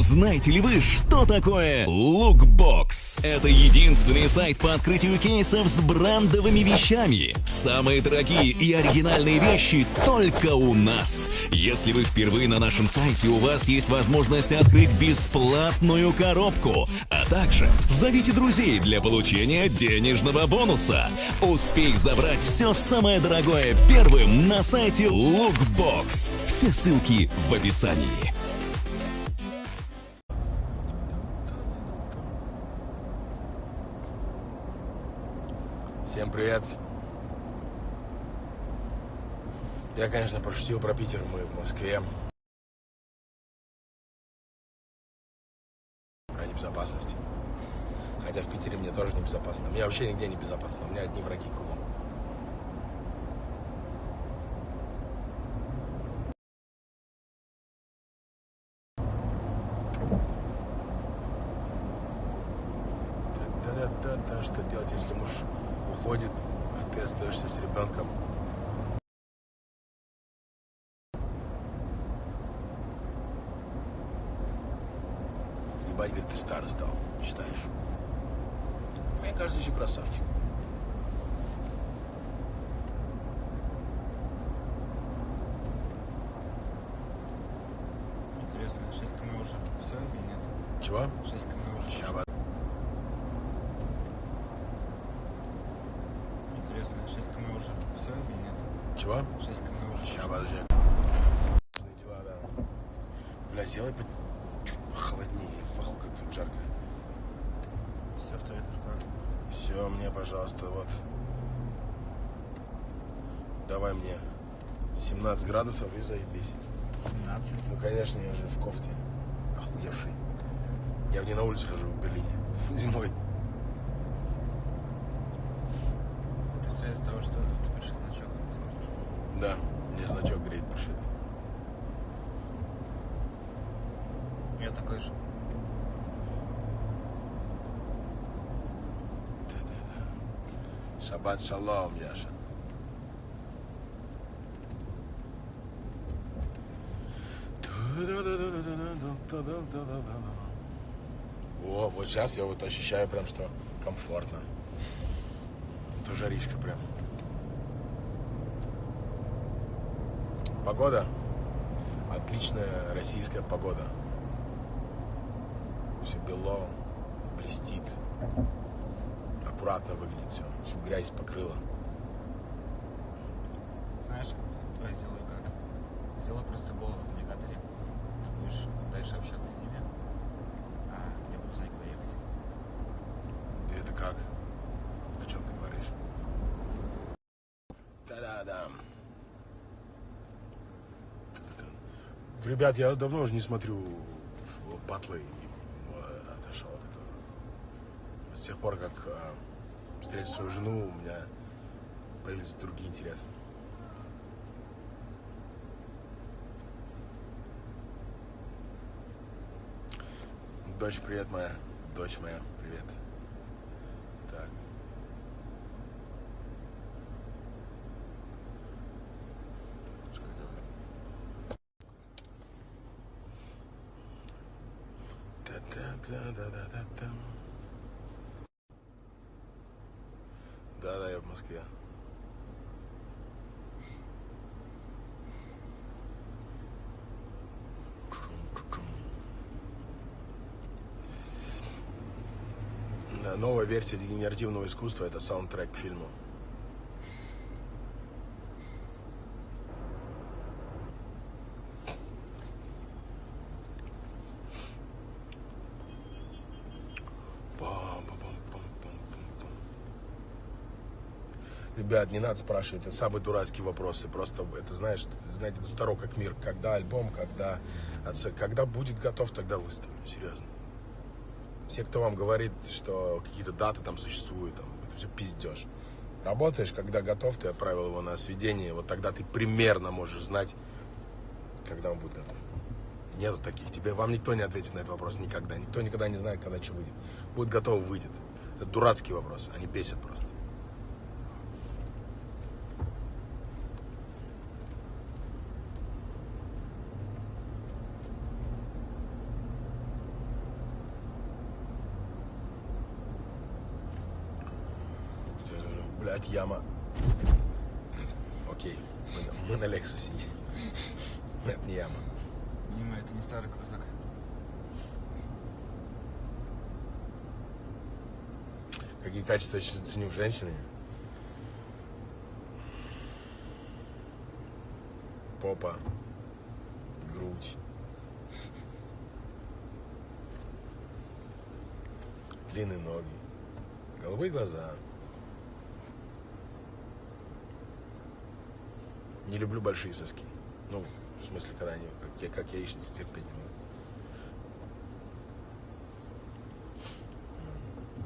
Знаете ли вы, что такое Lookbox? Это единственный сайт по открытию кейсов с брендовыми вещами. Самые дорогие и оригинальные вещи только у нас. Если вы впервые на нашем сайте, у вас есть возможность открыть бесплатную коробку, а также зовите друзей для получения денежного бонуса. Успей забрать все самое дорогое первым на сайте Lookbox. Все ссылки в описании. Всем привет. Я, конечно, пошутил про Питер, мы в Москве. Про небезопасность. Хотя в Питере мне тоже небезопасно. Мне вообще нигде не безопасно. У меня одни враги кругом. Да-да-да, что делать, если муж уходит, а ты остаешься с ребенком? Ебать, говорит, ты старый стал, считаешь? Мне кажется, еще красавчик. Интересно, 6 км уже все или нет? Чего? 6 км уже. Ща, Интересно, 6 км уже все или нет? Чего? 6 км уже. Ща, подожди. Дела, да. Бля, сделай по... чуть похолоднее. Фаху, как тут жарко. Все в твоих руках. Все, мне, пожалуйста, вот. Давай мне 17 градусов и заебись. 17. Ну, конечно, я же в кофте. Охуевший. Я не на улице хожу в Берлине. Зимой. Все из-за того, что ты пришел значок. смотришь. Да, мне значок греет пришитый. Я такой же. Шаббат шалом, Яша. О, вот сейчас я вот ощущаю прям, что комфортно. Это жаришка прям. Погода. Отличная российская погода. Все бело, блестит. Аккуратно выглядит все. Всю грязь покрыла. Знаешь, давай сделаю как? Сделай просто голос в навигаторе. Ты будешь дальше общаться с ними. А я буду знать, куда ехать. И это как? О чем ты говоришь? Да-да-да. Ребят, я давно уже не смотрю батлы и отошел от этого. С тех пор, как э, встретил свою жену, у меня появились другие интересы. Дочь, привет моя. Дочь моя, привет. Так. Что сделаю? Та-та-та-да-да-да-та. Да-да, я в Москве. Да, Новая версия дегенеративного искусства это саундтрек к фильму. Ребят, не надо спрашивать, это самые дурацкие вопросы. Просто это, знаешь, знаете, это старо как мир. Когда альбом, когда, отца- когда будет готов, тогда выставлю. Серьезно. Все, кто вам говорит, что какие-то даты там существуют, там, это все пиздеж. Работаешь, когда готов, ты отправил его на сведение, вот тогда ты примерно можешь знать, когда он будет готов. Нету таких. Тебе, вам никто не ответит на этот вопрос никогда. Никто никогда не знает, когда что выйдет. Будет готово, выйдет. Это дурацкий вопрос. Они бесят просто. Блядь, яма. Окей, мы, мы на Лексусе. Это не яма. Дима, это не старый крузак. Какие качества я ценю в женщине? Попа, грудь, длинные ноги, голубые глаза. Не люблю большие соски. Ну, в смысле, когда они, как, я, как яичницы терпеть не могу.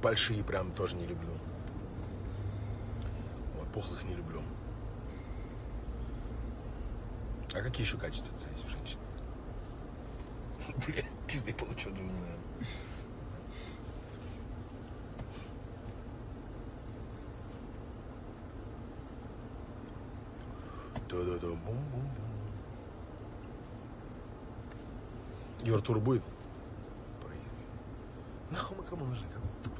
Большие прям тоже не люблю. Вот, пухлых не люблю. А какие еще качества ценить в женщине? Бля, пизды получил, думаю, наверное. Да-да-да, бум-бум-бум. Юр, будет? Нахуй мы кому нужны? Какой тур?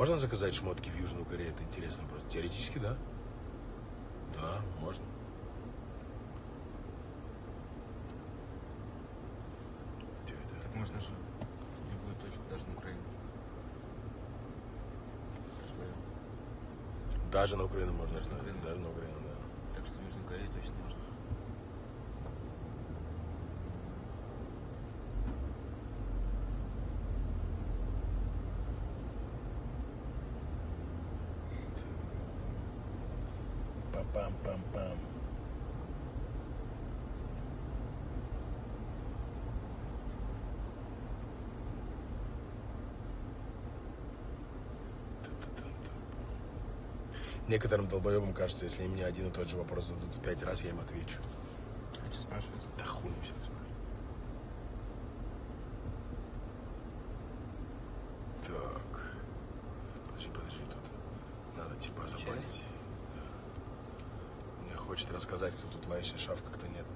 Можно заказать шмотки в Южную Корею? Это интересно просто. Теоретически, да. Да, можно. Это? Так можно же в любую точку, даже на Украину. Даже на Украину можно. Даже на Украину. Даже на Украину, да. Так что в Южную Корею точно можно. Некоторым долбоебам кажется, если мне один и тот же вопрос зададут пять раз, я им отвечу. А что спрашивать? Да хуй все спрашиваю. Так. Подожди, подожди, тут надо типа забанить. Да. Мне хочет рассказать, кто тут лающий шаф, как-то нет.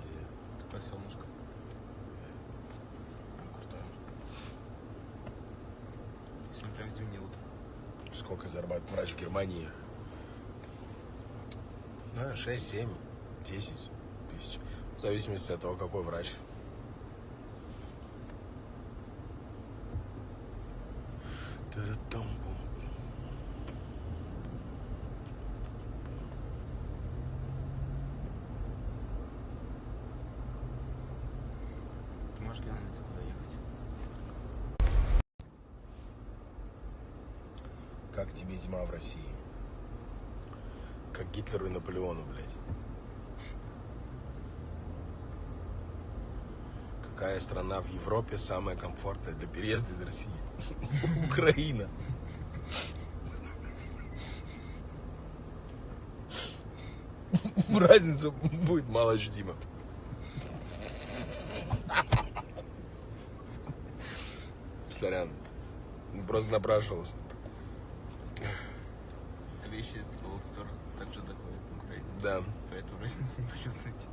Где? Такое солнышко. Прям крутое. Сегодня прям зимнее утро. Сколько зарабатывает врач в Германии? Ну, 6, 7, 10 тысяч. В зависимости от того, какой врач. Та-да-там-бум. Ты можешь глянуть, куда ехать? Как тебе зима в России? Как Гитлеру и Наполеону, блядь. Какая страна в Европе самая комфортная для переезда из России? Украина. Разница будет мало ощутима. Сорян. Просто напрашивался. Вещи из Gold Store также доходят в Украине. Да. Поэтому разницы не почувствуете.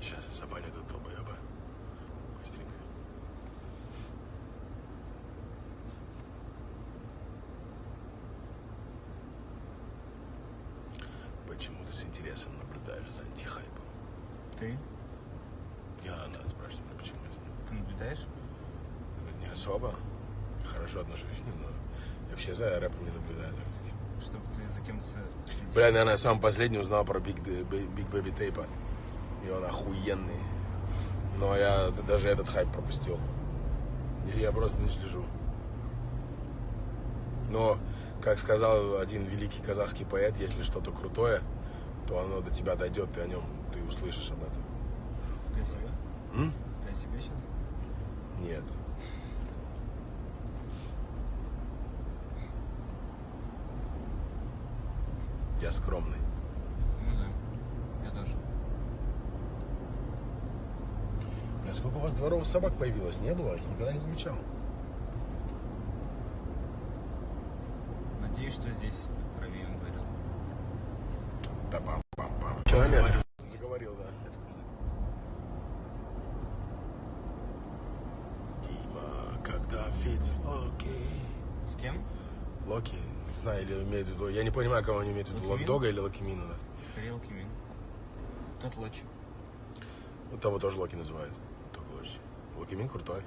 Сейчас я забаню этот долбоеба. Быстренько. Почему ты с интересом наблюдаешь за антихайпом? Ты? Я надо спрашивать, меня, почему это? Ты наблюдаешь? Не особо. Хорошо отношусь к ним, но я вообще за рэпом не наблюдаю. Чтобы ты за кем-то следил? Бля, наверное, я сам последний узнал про Д- Big Baby Tape. И он охуенный. Но я даже этот хайп пропустил. Я просто не слежу. Но, как сказал один великий казахский поэт, если что-то крутое, то оно до тебя дойдет, ты о нем, ты услышишь об этом. Ты о себе? М? Ты о себе сейчас? Нет. Я скромный. Ну да. Я тоже. Бля, сколько у вас дворовых собак появилось? Не было? Я никогда не замечал. Надеюсь, что здесь правее он говорил. Да пам пам пам. Километр. Заговорил, да. Это круто. Дима, когда фитс Локи. С кем? Локи, не знаю, или имеет в виду. Я не понимаю, кого они имеют в виду. Локдога или Локи Мина, да. Скорее Лукимин. Тот Лоч. Вот того тоже Локи называют. Только Локи. Локи Мин крутой.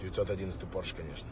Девятьсот одиннадцатый Порш, конечно.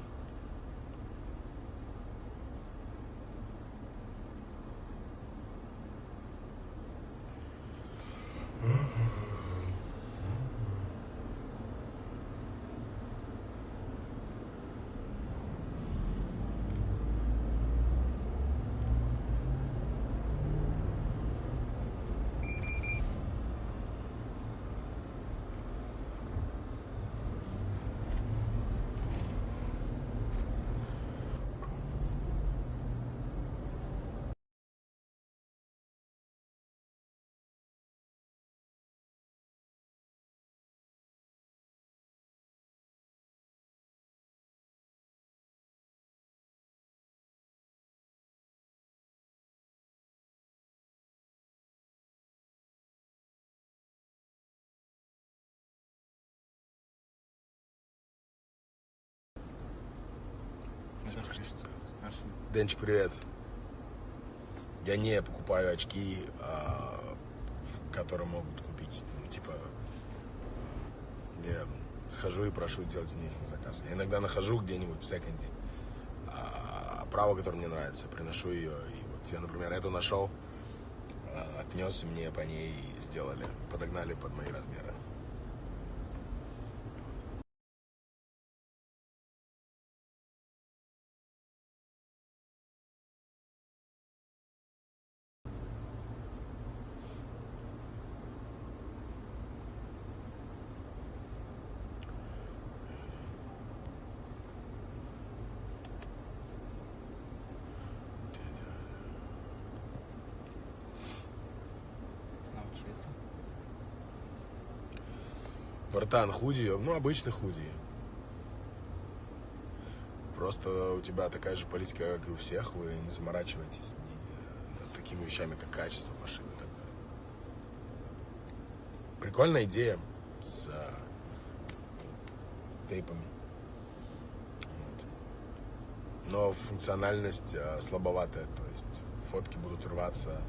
Денч, привет. Я не покупаю очки, а, которые могут купить. Ну, типа, я схожу и прошу делать мне заказ. Я иногда нахожу где-нибудь в секонде а, оправу, которая мне нравится, приношу ее. И вот я, например, эту нашел, а, отнес, и мне по ней сделали, подогнали под мои размеры. Братан, худи, ну, обычный худи. Просто у тебя такая же политика, как и у всех. Вы не заморачиваетесь над такими вещами, как качество машины. Прикольная идея с а, тейпами. Вот. Но функциональность а, слабоватая. То есть фотки будут рваться.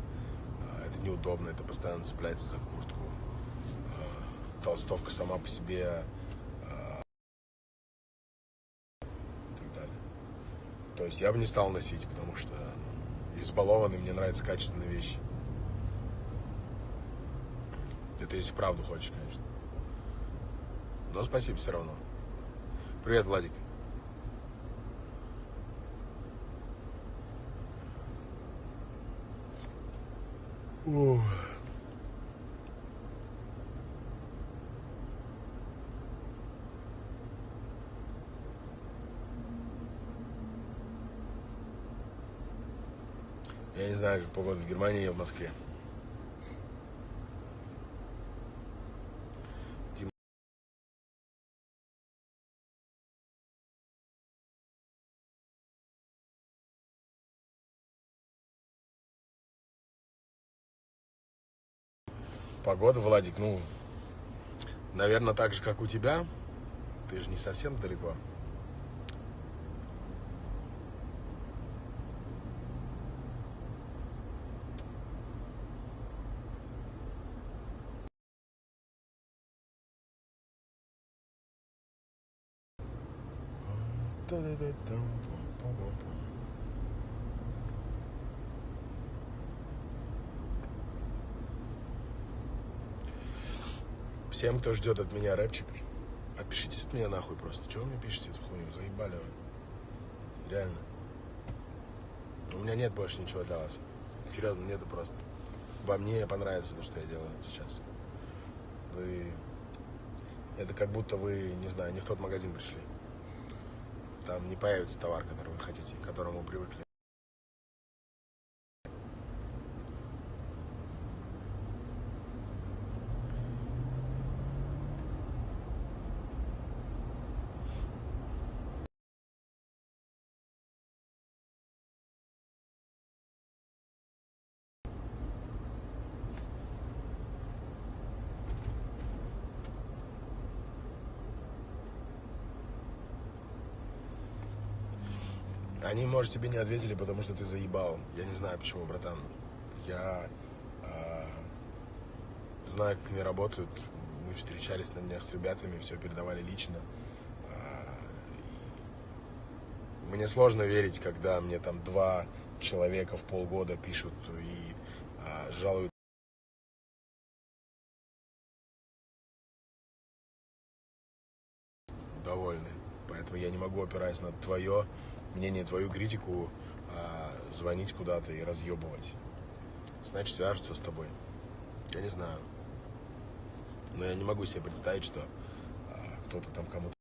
а, это неудобно, это постоянно цепляется за куртку. Толстовка сама по себе и так далее. То есть я бы не стал носить, потому что избалованный, мне нравятся качественные вещи. Это если правду хочешь, конечно. Но спасибо все равно. Привет, Владик. Ух. Я не знаю, как погода в Германии и в Москве. Погода, Владик, ну, наверное, так же, как у тебя. Ты же не совсем далеко. Всем, кто ждет от меня рэпчик, отпишитесь от меня нахуй просто. Чего вы мне пишете эту хуйню? Заебали вы. Реально. У меня нет больше ничего для вас. Серьезно, нету просто. Вам не понравится то, что я делаю сейчас. Вы... Это как будто вы, не знаю, не в тот магазин пришли. Там не появится товар, который вы хотите, к которому вы привыкли. Они, может, тебе не ответили, потому что ты заебал. Я не знаю, почему, братан. Я а, знаю, как они работают. Мы встречались на днях с ребятами, все передавали лично. И мне сложно верить, когда мне там два человека в полгода пишут и а, жалуют. довольны. Поэтому я не могу, опираясь на твое мнение, твою критику, а, звонить куда-то и разъебывать. Значит, свяжутся с тобой. Я не знаю. Но я не могу себе представить, что а, кто-то там кому-то...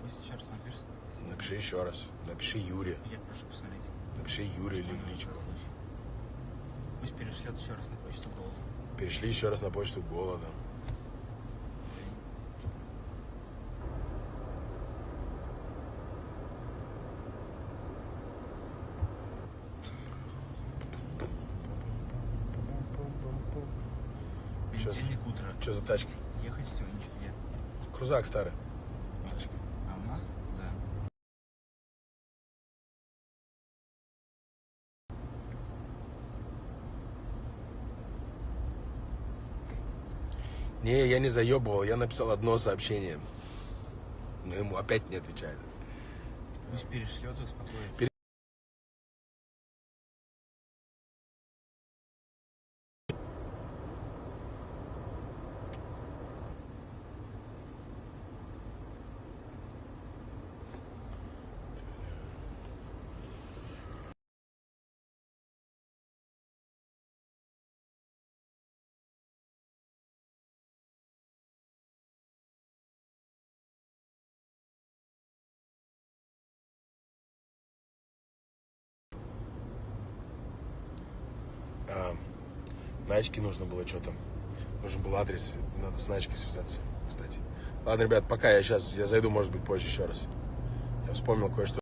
Пусть еще раз напишет. Напиши еще раз. Напиши Юре. Я прошу посмотреть. Напиши Юре или в личку. Пусть перешлет еще раз на почту голос. Перешли еще раз на почту голода. Чё- Понедельник утро. Что за тачка? Ехать всего ничего. Крузак старый. Тачка. А у нас? Да. Не, я не заебывал, я написал одно сообщение. Но ему опять не отвечает. Пусть перешлет, успокоится. А, Начке нужно было что-то. Нужен был адрес. Надо с Начкой связаться, кстати. Ладно, ребят, пока я сейчас, я зайду, может быть, позже еще раз. Я вспомнил кое-что.